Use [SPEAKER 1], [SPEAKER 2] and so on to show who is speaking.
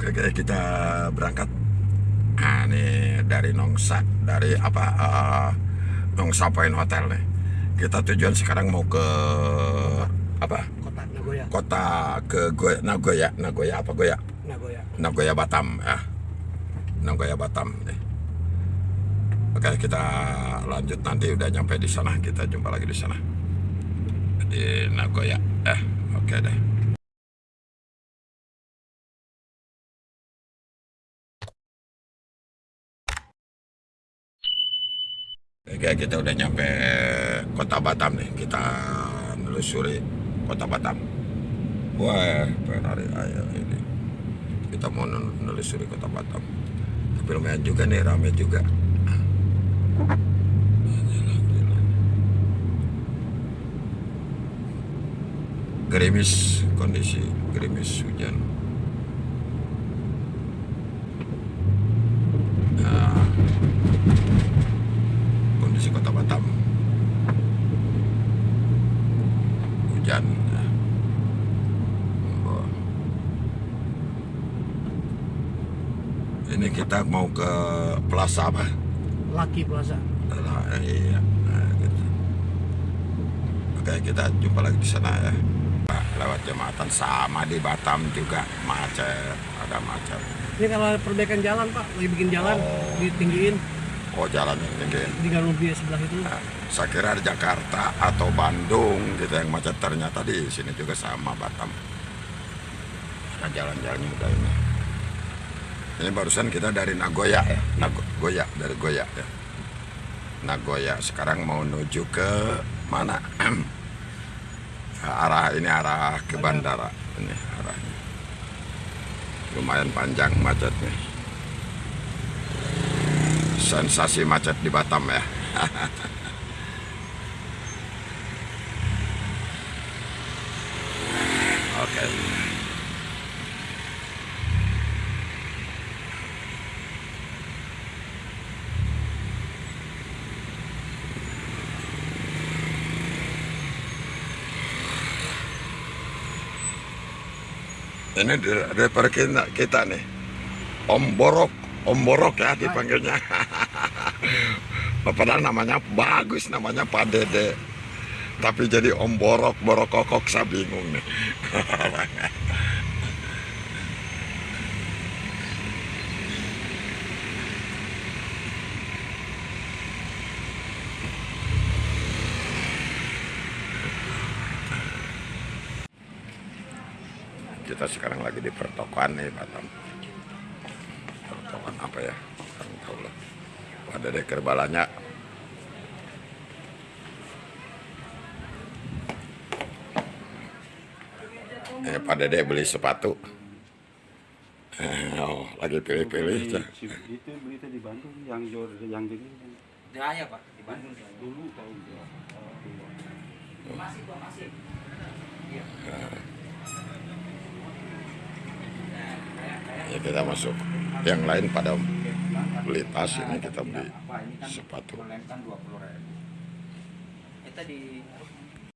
[SPEAKER 1] Oke, oke, kita berangkat. Nah, ini dari Nongsa, dari apa? eh, Nongsa Point Hotel nih. Kita tujuan sekarang mau ke apa?
[SPEAKER 2] kota Nagoya
[SPEAKER 1] Kota ke Goya, Nagoya, Nagoya apa Goya?
[SPEAKER 2] Nagoya
[SPEAKER 1] Nagoya Batam ya. Nagoya Batam nih. Oke, kita lanjut nanti udah nyampe di sana, kita jumpa lagi di sana. Di Nagoya. Eh, oke deh. Oke, kita udah nyampe kota Batam nih. Kita nelusuri kota Batam. Wah, pengen hari ayo ini. Kita mau nelusuri kota Batam. Tapi lumayan juga nih, rame juga. Gerimis kondisi gerimis hujan. Nah, kondisi kota Batam hujan ya. Wah. Ini kita mau ke plaza apa?
[SPEAKER 2] Lucky Plaza.
[SPEAKER 1] Nah, iya. Nah, gitu. oke kita jumpa lagi di sana ya. Nah, lewat jembatan sama di Batam juga macet ada macet.
[SPEAKER 2] Ini kalau perbaikan jalan pak lagi bikin jalan
[SPEAKER 1] Oh.
[SPEAKER 2] ditinggiin.
[SPEAKER 1] Oh jalan yang tinggi
[SPEAKER 2] di Garubi sebelah itu.
[SPEAKER 1] Nah, saya kira di Jakarta atau Bandung gitu yang macet. Ternyata di sini juga sama Batam. Ada jalan-jalannya udah ini. Ini barusan kita dari Nagoya ya, Nagoya dari Goya ya. Nagoya sekarang mau menuju ke mana? arah ini arah ke bandara ini arahnya. Lumayan panjang macetnya. Sensasi macet di Batam ya. Oke. Ini dari, dari kita, kita nih. Om Borok, Om Borok ya dipanggilnya. Padahal namanya bagus, namanya Pak Dede. Tapi jadi Om Borok, Borok Kokok, saya bingung nih. Kita sekarang lagi di pertokoan nih, Batam. Pertokoan apa ya? Kurang tahu lah. Pak Dede Kerbalanya Eh, Pak Dede beli sepatu. Eh, oh, lagi pilih-pilih.
[SPEAKER 3] Beli itu berita di Bandung yang jor yang gini
[SPEAKER 4] Jaya pak di Bandung
[SPEAKER 3] dulu tahun dua
[SPEAKER 4] Masih kok masih. Iya.
[SPEAKER 1] Ya kita masuk. Yang lain pada beli tas ini kita beli sepatu.